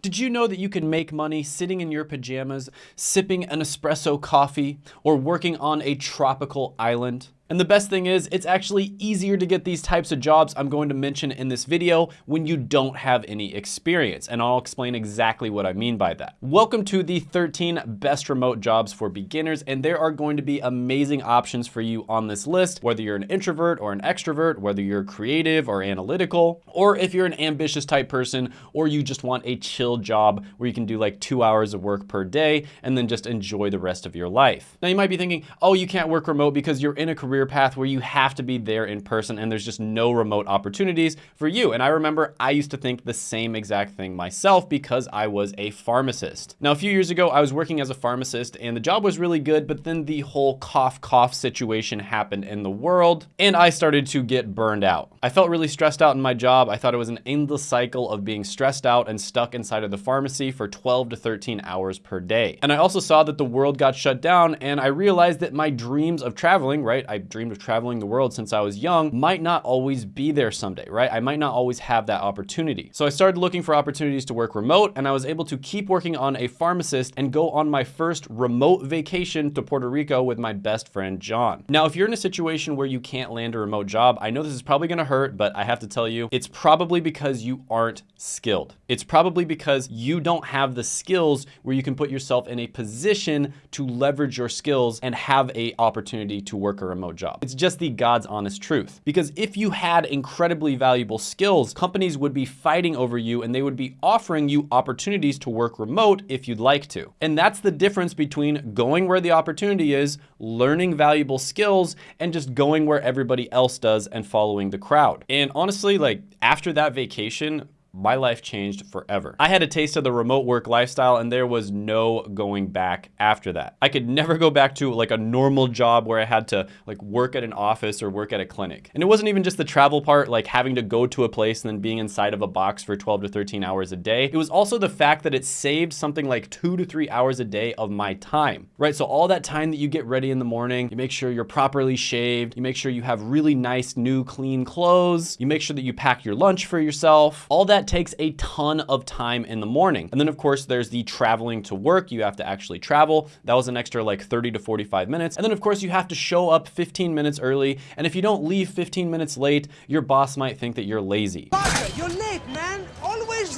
Did you know that you can make money sitting in your pajamas, sipping an espresso coffee, or working on a tropical island? And the best thing is, it's actually easier to get these types of jobs I'm going to mention in this video when you don't have any experience. And I'll explain exactly what I mean by that. Welcome to the 13 best remote jobs for beginners. And there are going to be amazing options for you on this list, whether you're an introvert or an extrovert, whether you're creative or analytical, or if you're an ambitious type person, or you just want a chill job where you can do like two hours of work per day and then just enjoy the rest of your life. Now you might be thinking, oh, you can't work remote because you're in a career career path where you have to be there in person and there's just no remote opportunities for you. And I remember I used to think the same exact thing myself because I was a pharmacist. Now, a few years ago, I was working as a pharmacist and the job was really good, but then the whole cough cough situation happened in the world and I started to get burned out. I felt really stressed out in my job. I thought it was an endless cycle of being stressed out and stuck inside of the pharmacy for 12 to 13 hours per day. And I also saw that the world got shut down and I realized that my dreams of traveling, right? I dreamed of traveling the world since I was young might not always be there someday, right? I might not always have that opportunity. So I started looking for opportunities to work remote and I was able to keep working on a pharmacist and go on my first remote vacation to Puerto Rico with my best friend, John. Now, if you're in a situation where you can't land a remote job, I know this is probably gonna hurt, but I have to tell you, it's probably because you aren't skilled. It's probably because you don't have the skills where you can put yourself in a position to leverage your skills and have a opportunity to work a remote job. It's just the God's honest truth. Because if you had incredibly valuable skills, companies would be fighting over you and they would be offering you opportunities to work remote if you'd like to. And that's the difference between going where the opportunity is, learning valuable skills, and just going where everybody else does and following the crowd. And honestly, like after that vacation, my life changed forever. I had a taste of the remote work lifestyle and there was no going back after that. I could never go back to like a normal job where I had to like work at an office or work at a clinic. And it wasn't even just the travel part, like having to go to a place and then being inside of a box for 12 to 13 hours a day. It was also the fact that it saved something like two to three hours a day of my time, right? So all that time that you get ready in the morning, you make sure you're properly shaved, you make sure you have really nice, new, clean clothes, you make sure that you pack your lunch for yourself, all that takes a ton of time in the morning. And then of course, there's the traveling to work. You have to actually travel. That was an extra like 30 to 45 minutes. And then of course you have to show up 15 minutes early. And if you don't leave 15 minutes late, your boss might think that you're lazy. Parker, you're late, man.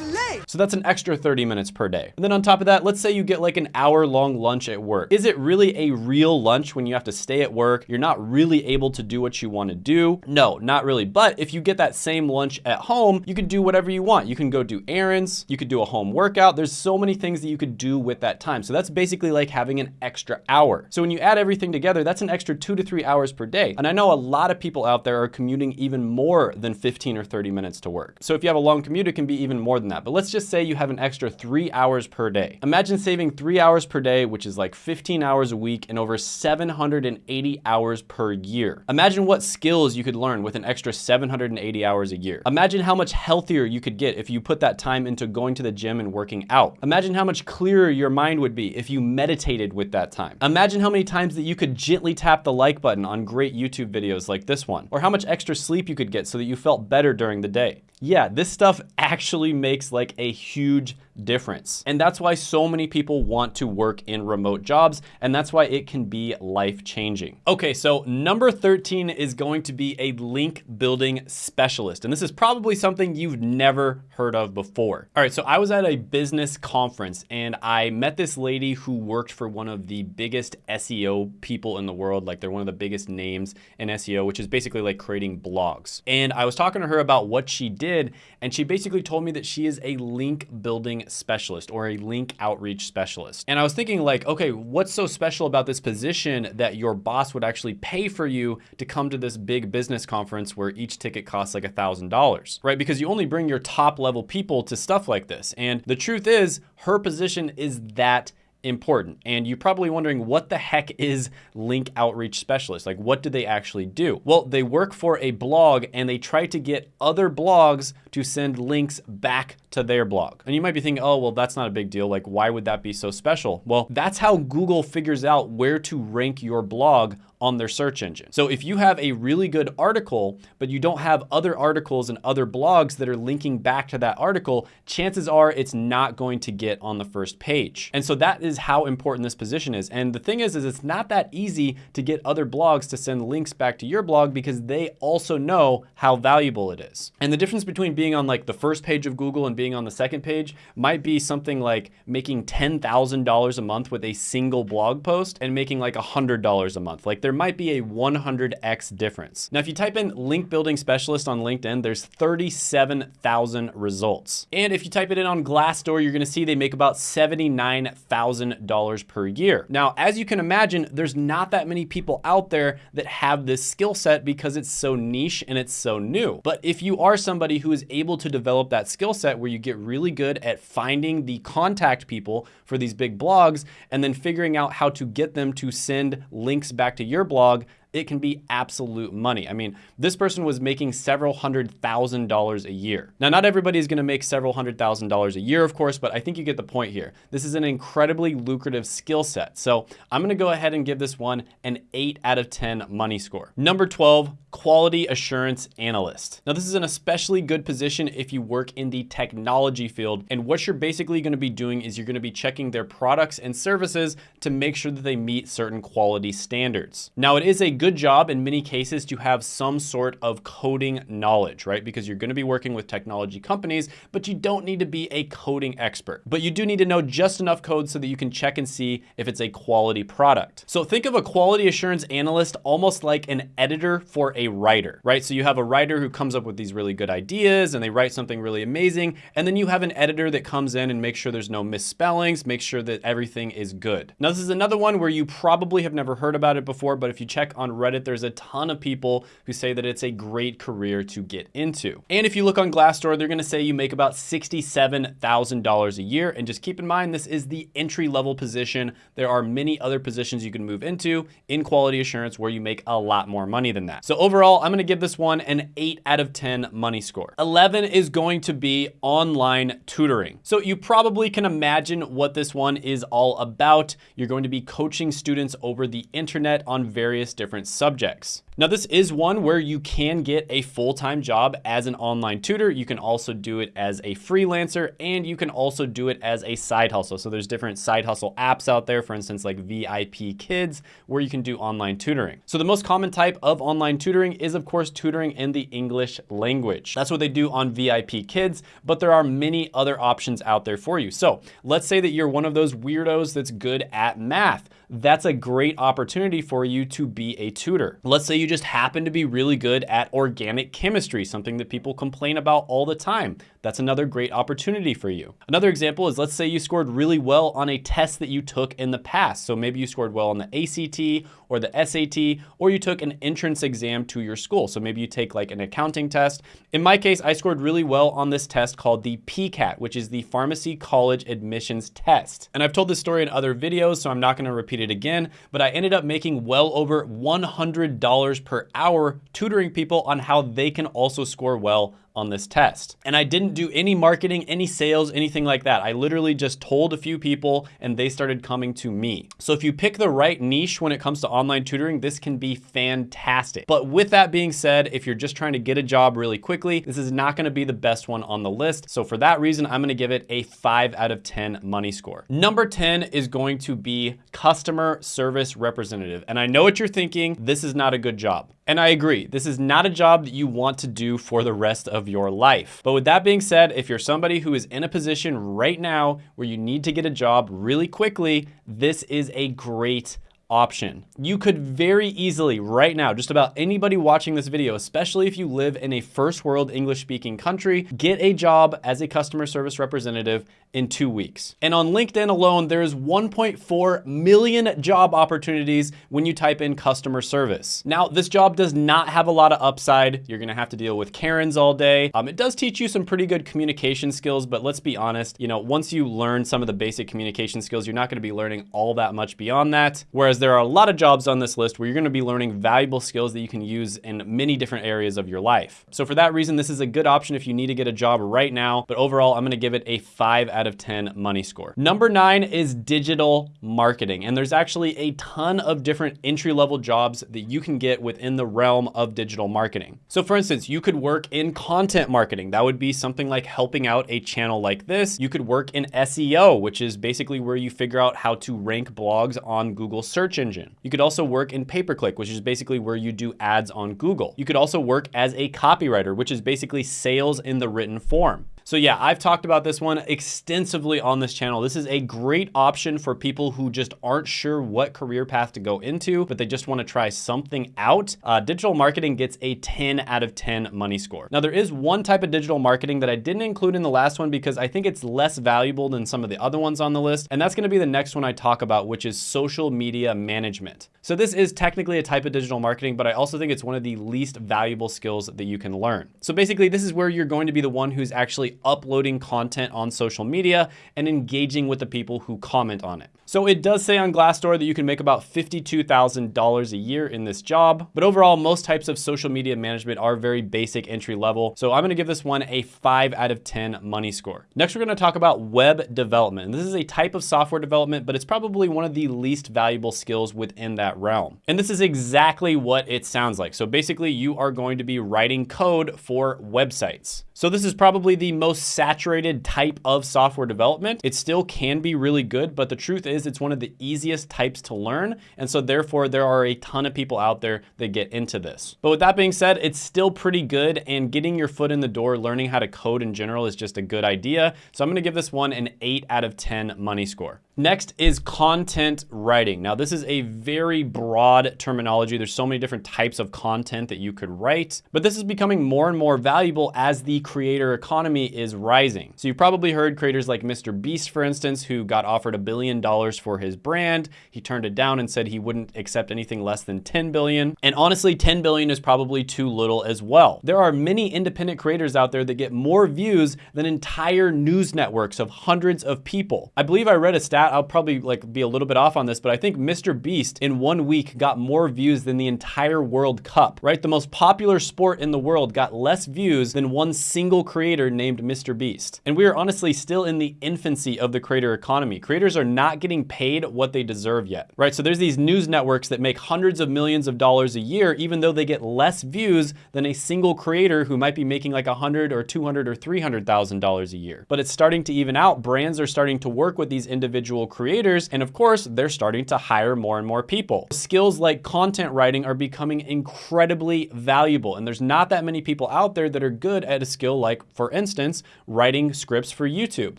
Late. So that's an extra 30 minutes per day. And then on top of that, let's say you get like an hour long lunch at work. Is it really a real lunch when you have to stay at work? You're not really able to do what you want to do? No, not really. But if you get that same lunch at home, you can do whatever you want. You can go do errands, you could do a home workout. There's so many things that you could do with that time. So that's basically like having an extra hour. So when you add everything together, that's an extra two to three hours per day. And I know a lot of people out there are commuting even more than 15 or 30 minutes to work. So if you have a long commute, it can be even more than that. But let's just say you have an extra three hours per day. Imagine saving three hours per day, which is like 15 hours a week and over 780 hours per year. Imagine what skills you could learn with an extra 780 hours a year. Imagine how much healthier you could get get if you put that time into going to the gym and working out. Imagine how much clearer your mind would be if you meditated with that time. Imagine how many times that you could gently tap the like button on great YouTube videos like this one, or how much extra sleep you could get so that you felt better during the day. Yeah, this stuff actually makes like a huge difference. And that's why so many people want to work in remote jobs. And that's why it can be life changing. Okay, so number 13 is going to be a link building specialist. And this is probably something you've never heard of before. All right, so I was at a business conference and I met this lady who worked for one of the biggest SEO people in the world. Like they're one of the biggest names in SEO, which is basically like creating blogs. And I was talking to her about what she did. And she basically told me that she is a link building specialist or a link outreach specialist. And I was thinking like, okay, what's so special about this position that your boss would actually pay for you to come to this big business conference where each ticket costs like a $1,000, right? Because you only bring your top level people to stuff like this. And the truth is her position is that important. And you're probably wondering what the heck is link outreach specialist? Like what do they actually do? Well, they work for a blog and they try to get other blogs to send links back to their blog. And you might be thinking, oh, well, that's not a big deal. Like, why would that be so special? Well, that's how Google figures out where to rank your blog on their search engine. So if you have a really good article, but you don't have other articles and other blogs that are linking back to that article, chances are it's not going to get on the first page. And so that is how important this position is. And the thing is, is it's not that easy to get other blogs to send links back to your blog because they also know how valuable it is. And the difference between being on like the first page of Google and being on the second page might be something like making $10,000 a month with a single blog post and making like $100 a month. Like there might be a 100x difference. Now, if you type in link building specialist on LinkedIn, there's 37,000 results. And if you type it in on Glassdoor, you're gonna see they make about $79,000 per year. Now, as you can imagine, there's not that many people out there that have this skill set because it's so niche and it's so new. But if you are somebody who is able to develop that skill set where you get really good at finding the contact people for these big blogs and then figuring out how to get them to send links back to your blog, it can be absolute money. I mean, this person was making several hundred thousand dollars a year. Now, not everybody is gonna make several hundred thousand dollars a year, of course, but I think you get the point here. This is an incredibly lucrative skill set. So I'm gonna go ahead and give this one an eight out of 10 money score. Number 12, quality assurance analyst. Now, this is an especially good position if you work in the technology field. And what you're basically gonna be doing is you're gonna be checking their products and services to make sure that they meet certain quality standards. Now, it is a good job in many cases to have some sort of coding knowledge, right? Because you're gonna be working with technology companies, but you don't need to be a coding expert. But you do need to know just enough code so that you can check and see if it's a quality product. So think of a quality assurance analyst almost like an editor for a writer, right? So you have a writer who comes up with these really good ideas and they write something really amazing. And then you have an editor that comes in and makes sure there's no misspellings, makes sure that everything is good. Now, this is another one where you probably have never heard about it before, but if you check on Reddit, there's a ton of people who say that it's a great career to get into. And if you look on Glassdoor, they're gonna say you make about $67,000 a year. And just keep in mind, this is the entry level position. There are many other positions you can move into in quality assurance where you make a lot more money than that. So overall, I'm gonna give this one an eight out of 10 money score. 11 is going to be online tutoring. So you probably can imagine what this one is all about. You're going to be coaching students over the internet on various different subjects. Now, this is one where you can get a full-time job as an online tutor. You can also do it as a freelancer and you can also do it as a side hustle. So there's different side hustle apps out there, for instance, like VIP Kids, where you can do online tutoring. So the most common type of online tutoring is of course tutoring in the English language. That's what they do on VIP Kids, but there are many other options out there for you. So let's say that you're one of those weirdos that's good at math that's a great opportunity for you to be a tutor. Let's say you just happen to be really good at organic chemistry, something that people complain about all the time. That's another great opportunity for you. Another example is let's say you scored really well on a test that you took in the past. So maybe you scored well on the ACT or the SAT, or you took an entrance exam to your school. So maybe you take like an accounting test. In my case, I scored really well on this test called the PCAT, which is the Pharmacy College Admissions Test. And I've told this story in other videos, so I'm not gonna repeat it again, but I ended up making well over $100 per hour tutoring people on how they can also score well on this test. And I didn't do any marketing, any sales, anything like that. I literally just told a few people and they started coming to me. So if you pick the right niche when it comes to online tutoring, this can be fantastic. But with that being said, if you're just trying to get a job really quickly, this is not gonna be the best one on the list. So for that reason, I'm gonna give it a five out of 10 money score. Number 10 is going to be customer service representative. And I know what you're thinking, this is not a good job. And I agree, this is not a job that you want to do for the rest of your life. But with that being said, if you're somebody who is in a position right now where you need to get a job really quickly, this is a great option. You could very easily right now, just about anybody watching this video, especially if you live in a first world English speaking country, get a job as a customer service representative in two weeks. And on LinkedIn alone, there's 1.4 million job opportunities when you type in customer service. Now, this job does not have a lot of upside. You're gonna have to deal with Karens all day. Um, it does teach you some pretty good communication skills, but let's be honest, you know, once you learn some of the basic communication skills, you're not gonna be learning all that much beyond that. Whereas there are a lot of jobs on this list where you're gonna be learning valuable skills that you can use in many different areas of your life. So for that reason, this is a good option if you need to get a job right now, but overall, I'm gonna give it a five out of 10 money score. Number nine is digital marketing. And there's actually a ton of different entry level jobs that you can get within the realm of digital marketing. So for instance, you could work in content marketing. That would be something like helping out a channel like this. You could work in SEO, which is basically where you figure out how to rank blogs on Google search engine. You could also work in pay-per-click, which is basically where you do ads on Google. You could also work as a copywriter, which is basically sales in the written form. So yeah, I've talked about this one extensively on this channel. This is a great option for people who just aren't sure what career path to go into, but they just wanna try something out. Uh, digital marketing gets a 10 out of 10 money score. Now there is one type of digital marketing that I didn't include in the last one because I think it's less valuable than some of the other ones on the list. And that's gonna be the next one I talk about, which is social media management. So this is technically a type of digital marketing, but I also think it's one of the least valuable skills that you can learn. So basically this is where you're going to be the one who's actually uploading content on social media and engaging with the people who comment on it. So it does say on Glassdoor that you can make about $52,000 a year in this job, but overall, most types of social media management are very basic entry level. So I'm gonna give this one a five out of 10 money score. Next, we're gonna talk about web development. And this is a type of software development, but it's probably one of the least valuable skills within that realm. And this is exactly what it sounds like. So basically you are going to be writing code for websites. So this is probably the most saturated type of software development. It still can be really good, but the truth is it's one of the easiest types to learn. And so therefore there are a ton of people out there that get into this. But with that being said, it's still pretty good and getting your foot in the door, learning how to code in general is just a good idea. So I'm gonna give this one an eight out of 10 money score. Next is content writing. Now this is a very broad terminology. There's so many different types of content that you could write, but this is becoming more and more valuable as the creator economy is rising. So you probably heard creators like Mr. Beast, for instance, who got offered a billion dollars for his brand. He turned it down and said he wouldn't accept anything less than 10 billion. And honestly, 10 billion is probably too little as well. There are many independent creators out there that get more views than entire news networks of hundreds of people. I believe I read a stat, I'll probably like be a little bit off on this, but I think Mr. Beast in one week got more views than the entire World Cup, right? The most popular sport in the world got less views than one single single creator named Mr. Beast. And we are honestly still in the infancy of the creator economy. Creators are not getting paid what they deserve yet, right? So there's these news networks that make hundreds of millions of dollars a year, even though they get less views than a single creator who might be making like a hundred or 200 or $300,000 a year. But it's starting to even out. Brands are starting to work with these individual creators. And of course, they're starting to hire more and more people. Skills like content writing are becoming incredibly valuable. And there's not that many people out there that are good at a skill skill like, for instance, writing scripts for YouTube.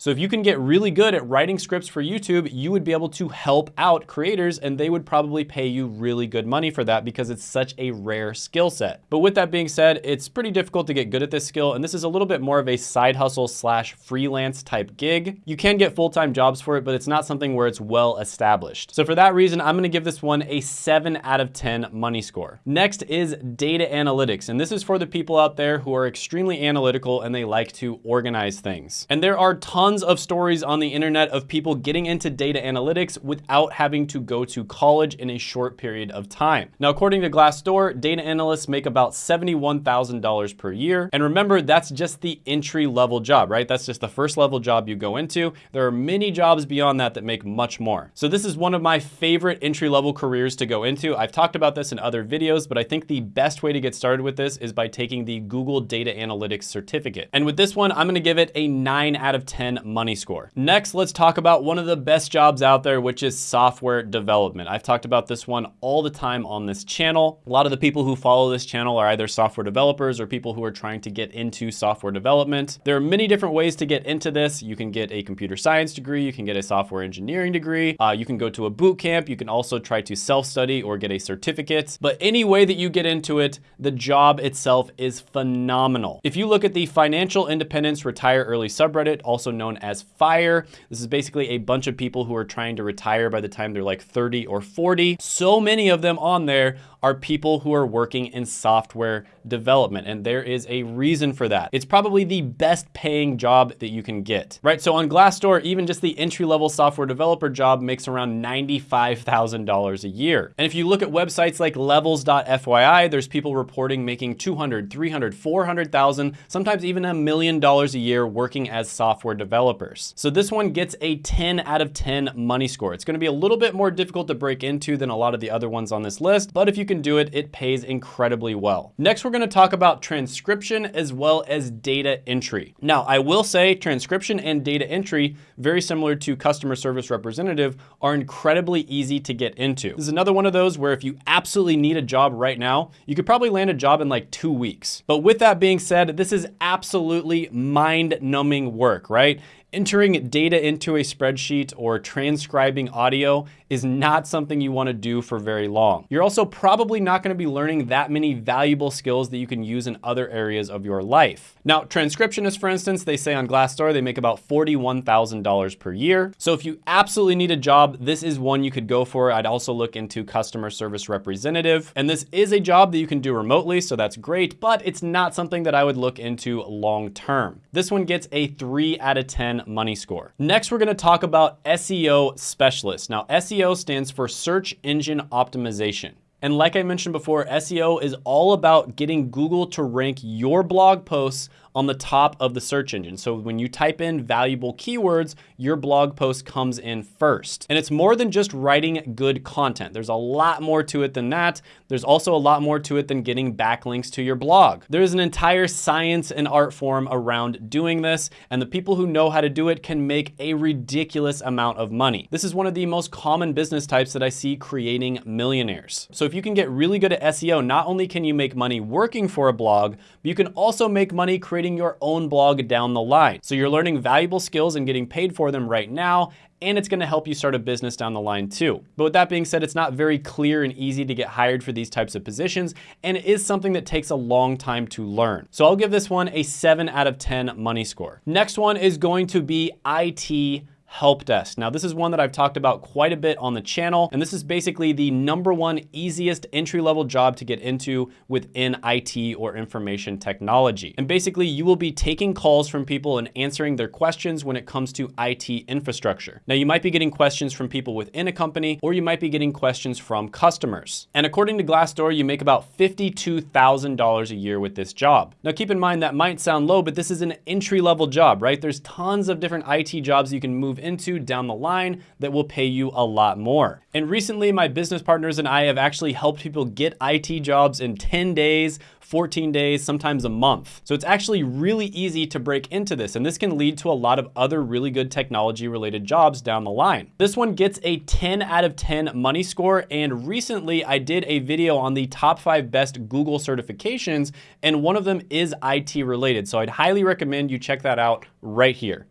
So if you can get really good at writing scripts for YouTube, you would be able to help out creators and they would probably pay you really good money for that because it's such a rare skill set. But with that being said, it's pretty difficult to get good at this skill and this is a little bit more of a side hustle slash freelance type gig. You can get full-time jobs for it, but it's not something where it's well established. So for that reason, I'm gonna give this one a seven out of 10 money score. Next is data analytics. And this is for the people out there who are extremely analytical analytical and they like to organize things. And there are tons of stories on the internet of people getting into data analytics without having to go to college in a short period of time. Now, according to Glassdoor, data analysts make about $71,000 per year. And remember, that's just the entry level job, right? That's just the first level job you go into. There are many jobs beyond that that make much more. So this is one of my favorite entry level careers to go into. I've talked about this in other videos, but I think the best way to get started with this is by taking the Google Data Analytics certificate certificate. And with this one, I'm gonna give it a nine out of 10 money score. Next, let's talk about one of the best jobs out there, which is software development. I've talked about this one all the time on this channel. A lot of the people who follow this channel are either software developers or people who are trying to get into software development. There are many different ways to get into this. You can get a computer science degree, you can get a software engineering degree, uh, you can go to a boot camp, you can also try to self-study or get a certificate. But any way that you get into it, the job itself is phenomenal. If you look at at the Financial Independence Retire Early subreddit, also known as FIRE, this is basically a bunch of people who are trying to retire by the time they're like 30 or 40. So many of them on there are people who are working in software development, and there is a reason for that. It's probably the best paying job that you can get, right? So on Glassdoor, even just the entry level software developer job makes around $95,000 a year. And if you look at websites like levels.fyi, there's people reporting making 200, 300, 400,000, sometimes even a million dollars a year working as software developers. So this one gets a 10 out of 10 money score. It's gonna be a little bit more difficult to break into than a lot of the other ones on this list, but if you can do it, it pays incredibly well. Next, we're gonna talk about transcription as well as data entry. Now, I will say transcription and data entry, very similar to customer service representative, are incredibly easy to get into. This is another one of those where if you absolutely need a job right now, you could probably land a job in like two weeks. But with that being said, this is absolutely mind numbing work, right? Entering data into a spreadsheet or transcribing audio is not something you wanna do for very long. You're also probably not gonna be learning that many valuable skills that you can use in other areas of your life. Now, transcriptionists, for instance, they say on Glassdoor, they make about $41,000 per year. So if you absolutely need a job, this is one you could go for. I'd also look into customer service representative. And this is a job that you can do remotely, so that's great, but it's not something that I would look into long-term. This one gets a three out of 10 money score. Next, we're gonna talk about SEO specialist. Now, SEO stands for search engine optimization. And like I mentioned before, SEO is all about getting Google to rank your blog posts on the top of the search engine. So when you type in valuable keywords, your blog post comes in first. And it's more than just writing good content. There's a lot more to it than that. There's also a lot more to it than getting backlinks to your blog. There is an entire science and art form around doing this, and the people who know how to do it can make a ridiculous amount of money. This is one of the most common business types that I see creating millionaires. So if you can get really good at SEO, not only can you make money working for a blog, but you can also make money creating creating your own blog down the line. So you're learning valuable skills and getting paid for them right now, and it's gonna help you start a business down the line too. But with that being said, it's not very clear and easy to get hired for these types of positions, and it is something that takes a long time to learn. So I'll give this one a seven out of 10 money score. Next one is going to be IT help desk. Now this is one that I've talked about quite a bit on the channel, and this is basically the number one easiest entry-level job to get into within IT or information technology. And basically you will be taking calls from people and answering their questions when it comes to IT infrastructure. Now you might be getting questions from people within a company, or you might be getting questions from customers. And according to Glassdoor, you make about $52,000 a year with this job. Now keep in mind that might sound low, but this is an entry-level job, right? There's tons of different IT jobs you can move into down the line that will pay you a lot more. And recently my business partners and I have actually helped people get IT jobs in 10 days 14 days, sometimes a month. So it's actually really easy to break into this, and this can lead to a lot of other really good technology related jobs down the line. This one gets a 10 out of 10 money score, and recently I did a video on the top five best Google certifications, and one of them is IT related. So I'd highly recommend you check that out right here.